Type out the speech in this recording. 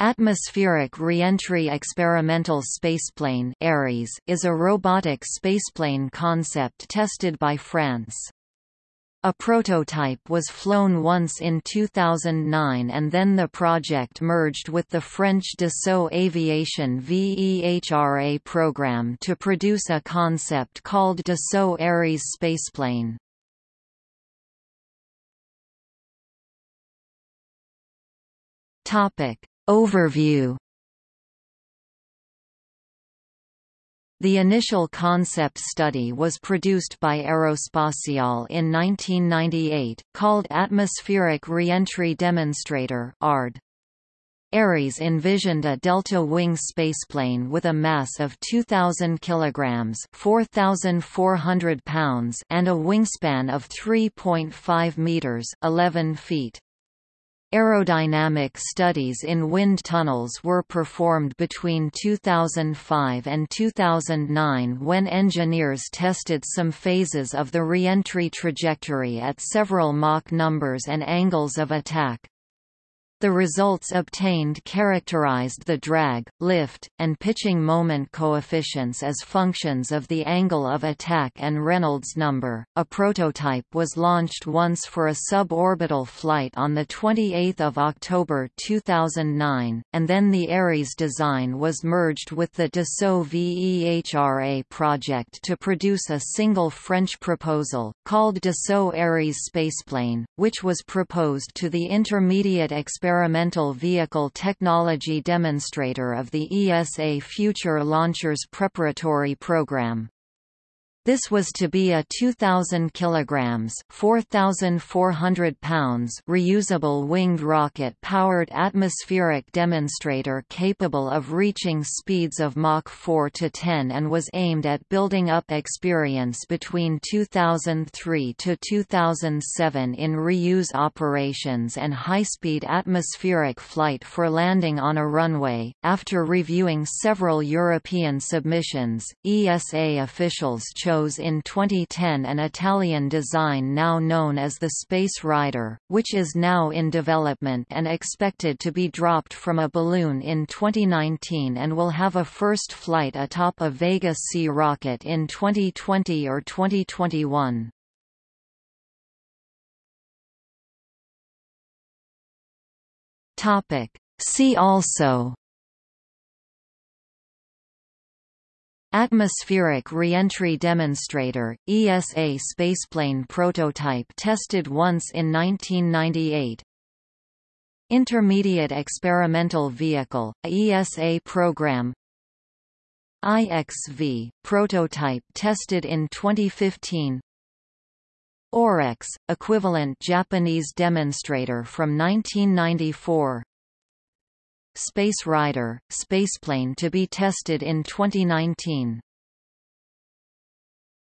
Atmospheric Reentry Experimental Spaceplane (ARES) is a robotic spaceplane concept tested by France. A prototype was flown once in 2009 and then the project merged with the French Dassault Aviation VEHRA program to produce a concept called Dassault Ares spaceplane. Topic Overview The initial concept study was produced by Aerospatiale in 1998, called Atmospheric Reentry Demonstrator ARD. Ares envisioned a delta-wing spaceplane with a mass of 2,000 kg 4,400 pounds and a wingspan of 3.5 meters 11 feet. Aerodynamic studies in wind tunnels were performed between 2005 and 2009 when engineers tested some phases of the reentry trajectory at several Mach numbers and angles of attack. The results obtained characterized the drag, lift, and pitching moment coefficients as functions of the angle of attack and Reynolds number. A prototype was launched once for a suborbital flight on the 28th of October 2009, and then the Ares design was merged with the Dassault VEHRA project to produce a single French proposal called Dassault Ares spaceplane, which was proposed to the Intermediate Experimental Experimental Vehicle Technology Demonstrator of the ESA Future Launchers Preparatory Program. This was to be a 2,000 kilograms (4,400 pounds) reusable winged rocket-powered atmospheric demonstrator capable of reaching speeds of Mach 4 to 10 and was aimed at building up experience between 2003 to 2007 in reuse operations and high-speed atmospheric flight for landing on a runway. After reviewing several European submissions, ESA officials chose in 2010 an Italian design now known as the Space Rider, which is now in development and expected to be dropped from a balloon in 2019 and will have a first flight atop a Vega C rocket in 2020 or 2021. See also Atmospheric Reentry Demonstrator, ESA spaceplane prototype tested once in 1998 Intermediate Experimental Vehicle, ESA program. IXV, prototype tested in 2015 OREX, equivalent Japanese demonstrator from 1994 Space Rider, spaceplane to be tested in 2019.